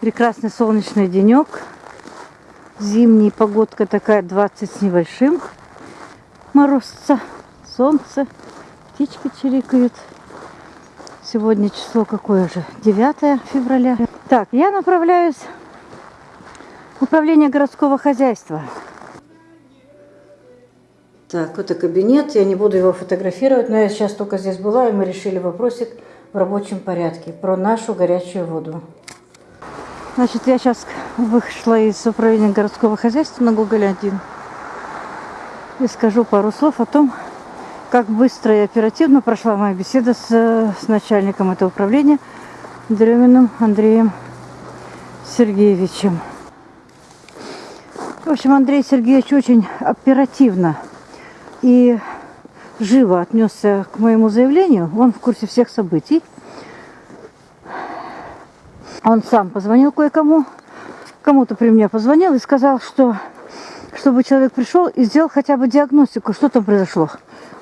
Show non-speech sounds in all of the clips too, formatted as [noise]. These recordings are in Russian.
Прекрасный солнечный денек. Зимний погодка такая 20 с небольшим. Морозца, солнце, птички чирикают. Сегодня число какое же? 9 февраля. Так, я направляюсь в управление городского хозяйства. Так, это кабинет. Я не буду его фотографировать, но я сейчас только здесь была, и мы решили вопросик в рабочем порядке про нашу горячую воду. Значит, я сейчас вышла из управления городского хозяйства на Гоголь-1 и скажу пару слов о том, как быстро и оперативно прошла моя беседа с, с начальником этого управления Дреминым Андреем Сергеевичем. В общем, Андрей Сергеевич очень оперативно и живо отнесся к моему заявлению. Он в курсе всех событий. Он сам позвонил кое-кому, кому-то при мне позвонил и сказал, что чтобы человек пришел и сделал хотя бы диагностику, что там произошло.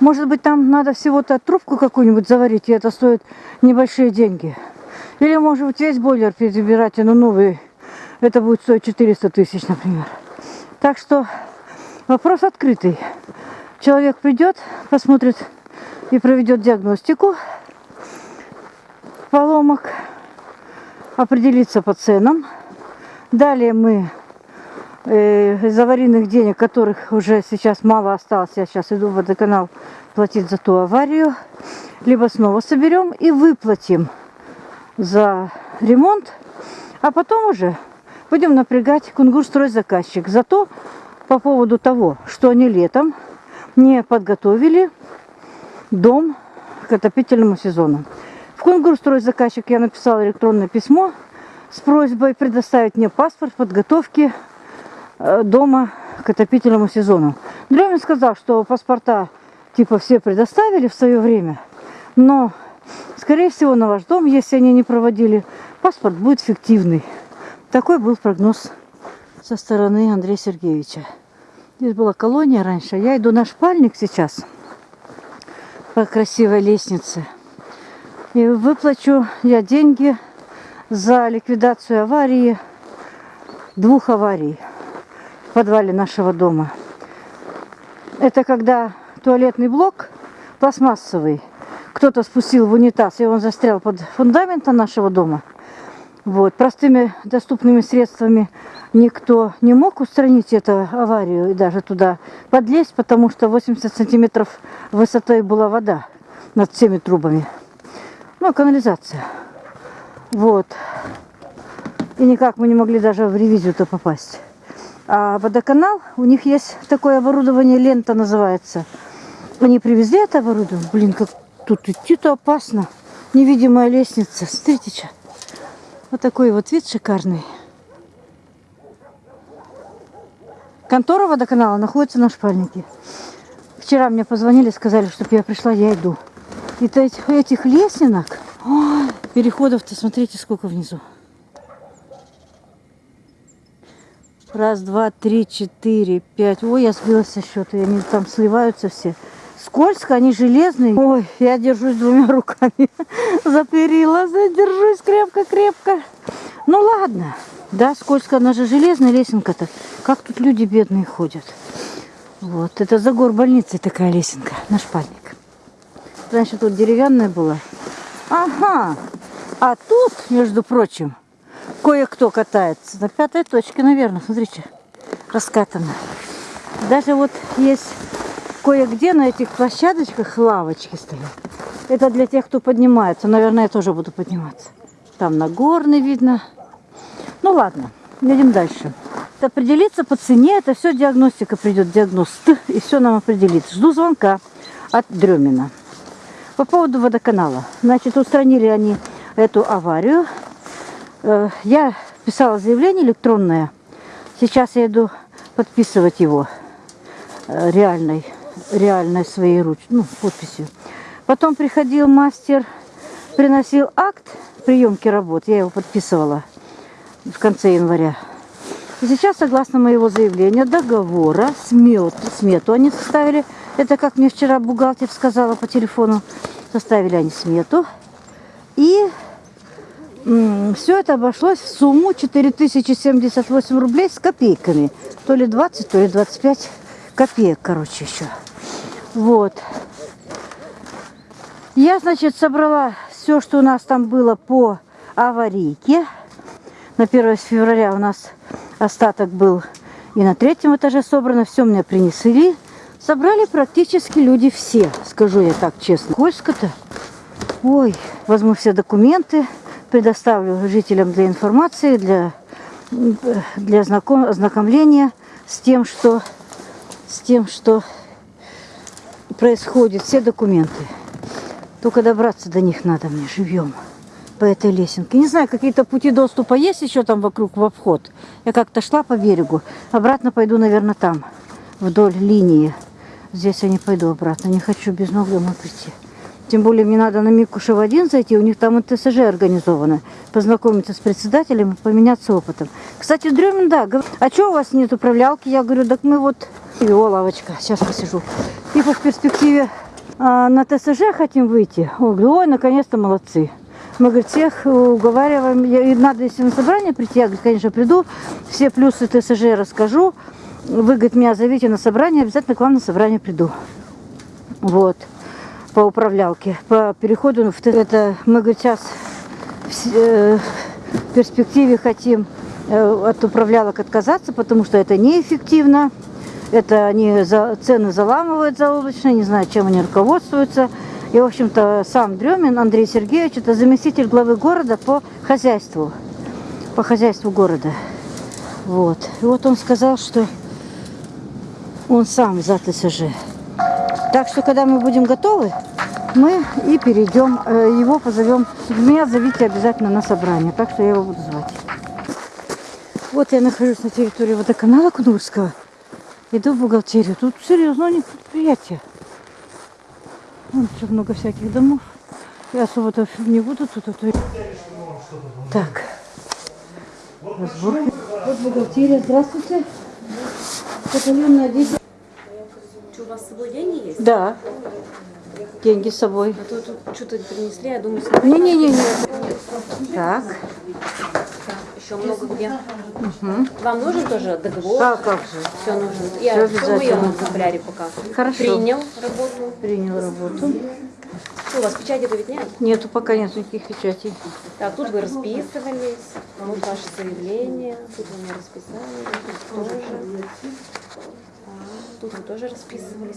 Может быть, там надо всего-то трубку какую-нибудь заварить, и это стоит небольшие деньги. Или, может быть, весь бойлер перебирать, но новый, это будет стоить 400 тысяч, например. Так что вопрос открытый. Человек придет, посмотрит и проведет диагностику поломок, определиться по ценам. Далее мы э, из аварийных денег, которых уже сейчас мало осталось, я сейчас иду в водоканал платить за ту аварию, либо снова соберем и выплатим за ремонт, а потом уже будем напрягать Кунгурстройзаказчик за то, по поводу того, что они летом не подготовили дом к отопительному сезону. В Кунгурстройзаказчик я написала электронное письмо с просьбой предоставить мне паспорт подготовки э, дома к отопительному сезону. Дремин сказал, что паспорта типа все предоставили в свое время, но, скорее всего, на ваш дом, если они не проводили, паспорт будет фиктивный. Такой был прогноз со стороны Андрея Сергеевича. Здесь была колония раньше. Я иду на шпальник сейчас по красивой лестнице. И выплачу я деньги за ликвидацию аварии, двух аварий в подвале нашего дома. Это когда туалетный блок пластмассовый кто-то спустил в унитаз, и он застрял под фундаментом нашего дома. Вот. Простыми доступными средствами никто не мог устранить эту аварию и даже туда подлезть, потому что 80 сантиметров высотой была вода над всеми трубами. Ну, канализация. Вот. И никак мы не могли даже в ревизию-то попасть. А водоканал, у них есть такое оборудование, лента называется. Они привезли это оборудование. Блин, как тут идти-то опасно. Невидимая лестница. Смотрите, что. Вот такой вот вид шикарный. Контора водоканала находится на шпальнике. Вчера мне позвонили, сказали, чтобы я пришла, я иду. И этих, этих лесенок, переходов-то смотрите, сколько внизу. Раз, два, три, четыре, пять. Ой, я сбилась со счета, они там сливаются все. Скользко, они железные. Ой, я держусь двумя [laughs] руками за перила, задержусь крепко-крепко. Ну ладно. Да, скользко, она же железная лесенка-то. Как тут люди бедные ходят. Вот, это за гор больницы такая лесенка на шпальник. Раньше тут деревянная была. Ага, а тут, между прочим, кое-кто катается. На пятой точке, наверное, смотрите, раскатано. Даже вот есть кое-где на этих площадочках лавочки стоят. Это для тех, кто поднимается. Наверное, я тоже буду подниматься. Там Нагорный видно. Ну ладно, едем дальше. Определиться по цене, это все диагностика придет, диагност, [laughs] и все нам определит. Жду звонка от Дремина. По поводу водоканала. Значит, устранили они эту аварию. Э, я писала заявление электронное. Сейчас я иду подписывать его э, реальной, реальной своей ручкой, ну, подписью. Потом приходил мастер, приносил акт приемки работ. Я его подписывала в конце января. И сейчас, согласно моего заявления, договора, смет, смету они составили. Это, как мне вчера бухгалтер сказала по телефону, составили они смету. И Все это обошлось в сумму 4078 рублей с копейками. То ли 20, то ли 25 копеек, короче, еще. Вот. Я, значит, собрала все, что у нас там было по аварийке. На 1 февраля у нас остаток был и на третьем этаже собрано. Все мне принесли. Собрали практически люди все, скажу я так честно. Сколько-то. Ой, возьму все документы, предоставлю жителям для информации, для, для знаком, ознакомления с тем, что, с тем, что происходит. Все документы. Только добраться до них надо мне живьем по этой лесенке. Не знаю, какие-то пути доступа есть еще там вокруг в обход. Я как-то шла по берегу. Обратно пойду, наверное, там, вдоль линии. Здесь я не пойду обратно. Не хочу без ног домой прийти. Тем более мне надо на Микушев один зайти. У них там ТСЖ организовано. Познакомиться с председателем и поменяться опытом. Кстати, Дремин, да, говорит, а что у вас нет управлялки? Я говорю, так мы вот... О, лавочка, сейчас посижу. Типа в перспективе а, на ТСЖ хотим выйти. Ой, ой наконец-то молодцы. Мы, говорит, всех уговариваем. Я, и надо, если на собрание прийти, я, говорит, конечно, приду. Все плюсы ТСЖ расскажу. Вы, говорит, меня зовите на собрание, обязательно к вам на собрание приду. Вот. По управлялке. По переходу в это мы, говорит, сейчас в, э, в перспективе хотим э, от управлялок отказаться, потому что это неэффективно. Это они за, цены заламывают заоблачные, не знаю, чем они руководствуются. И, в общем-то, сам Дремин Андрей Сергеевич, это заместитель главы города по хозяйству, по хозяйству города. Вот. И вот он сказал, что он сам за ТСЖ. Так что, когда мы будем готовы, мы и перейдем, э, его позовем. Меня зовите обязательно на собрание, так что я его буду звать. Вот я нахожусь на территории водоканала Кнурского. Иду в бухгалтерию. Тут серьезно них предприятие. Вон еще много всяких домов. Я особо-то не буду тут. А то... Так. Разборки. Вот бухгалтерия. Здравствуйте. Батальон на 10. Что, у вас с собой деньги есть? Да. Деньги с собой. А то тут что-то принесли, я думаю, Не-не-не. Так. еще много где. Вам нужен тоже договор? А как же? Все нужно. Я все в обязательно. моем экземпляре пока. Хорошо. Принял работу. Принял работу. Что, у вас печати-то ведь нет? Нету, пока нет никаких печатей. Так, тут вы расписывались. Вот ваше заявление. Тут вы меня расписали. Тут тоже. Тут вы тоже расписывались.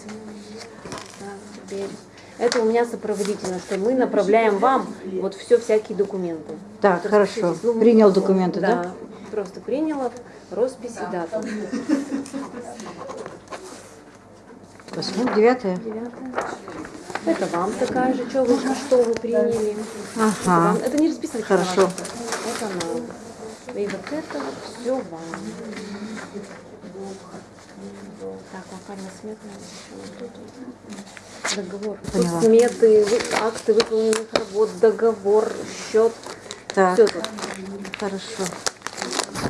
Так, теперь. Это у меня сопроводительно, что мы направляем вам вот все всякие документы. Так, Вот хорошо. Ну, Принял документы, да? Да, просто приняла роспись и дату. Восьмое, девятое. Девятое. Это вам такая же, что вы, что вы приняли. Это, Ага. вам- это не расписано. Хорошо. Это нам. И вот это вот все вам. Вот тут вот. Договор. Поняла. Тут сметы, акты выполненных работ, договор, счет. Так, Все тут. хорошо.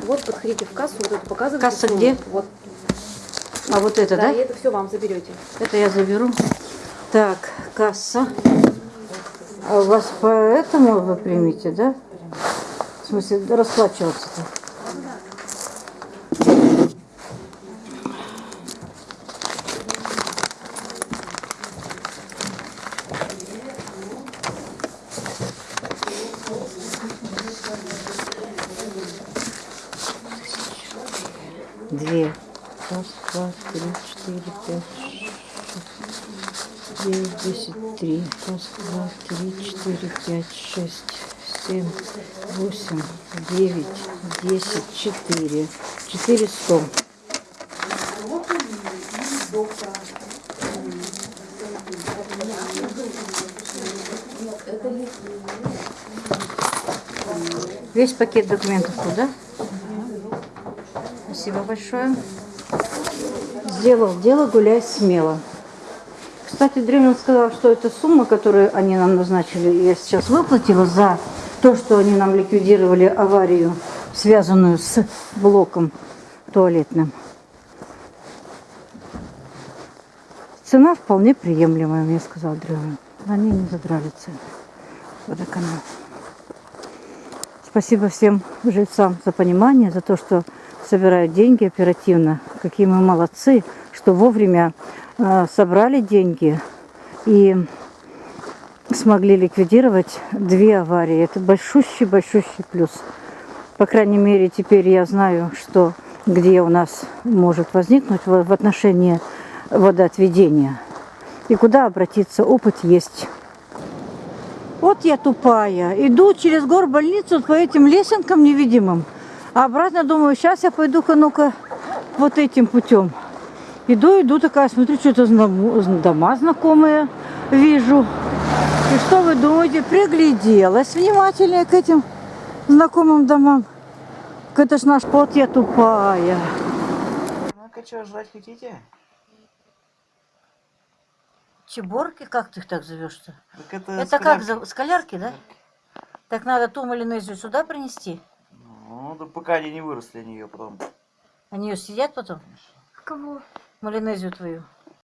Вот подходите в кассу, вот это показывайте. Касса сумму. где? Вот. А вот это, Да, да? и это все вам заберете. Это я заберу. Так, касса. А у вас по этому вы примете, да? В смысле, расплачиваться-то? Две. Раз, два, три, четыре, пять, шесть, девять, десять, три. Раз, два, три, четыре, пять, шесть, семь, восемь, девять, десять, четыре. Четыре сто. Весь пакет документов туда. Спасибо большое. Сделал дело, гуляй смело. Кстати, Дремин сказал, что эта сумма, которую они нам назначили, я сейчас выплатила за то, что они нам ликвидировали аварию, связанную с блоком туалетным. Цена вполне приемлемая, мне сказал Дремин. Они не задрали цены. Водоканал. Спасибо всем жильцам за понимание, за то, что собирают деньги оперативно. Какие мы молодцы, что вовремя э, собрали деньги и смогли ликвидировать две аварии. Это большущий-большущий плюс. По крайней мере, теперь я знаю, что где у нас может возникнуть в отношении водоотведения. И куда обратиться, опыт есть. Вот я тупая. Иду через гор больницу по этим лесенкам невидимым. А обратно думаю, сейчас я пойду-ка ну-ка вот этим путем. Иду, иду такая, смотрю, что-то дома знакомые вижу. И что вы думаете? Пригляделась внимательнее к этим знакомым домам. Это ж наш пот, я тупая. Ну-ка, что, жрать хотите? Чеборки, как ты их так зовешь-то? Это, Это как, за- скалярки, да? Так надо ту малинезию сюда принести. Ну, да пока они не выросли, они ее потом. Они ее съедят потом? Кого? Малинезию твою.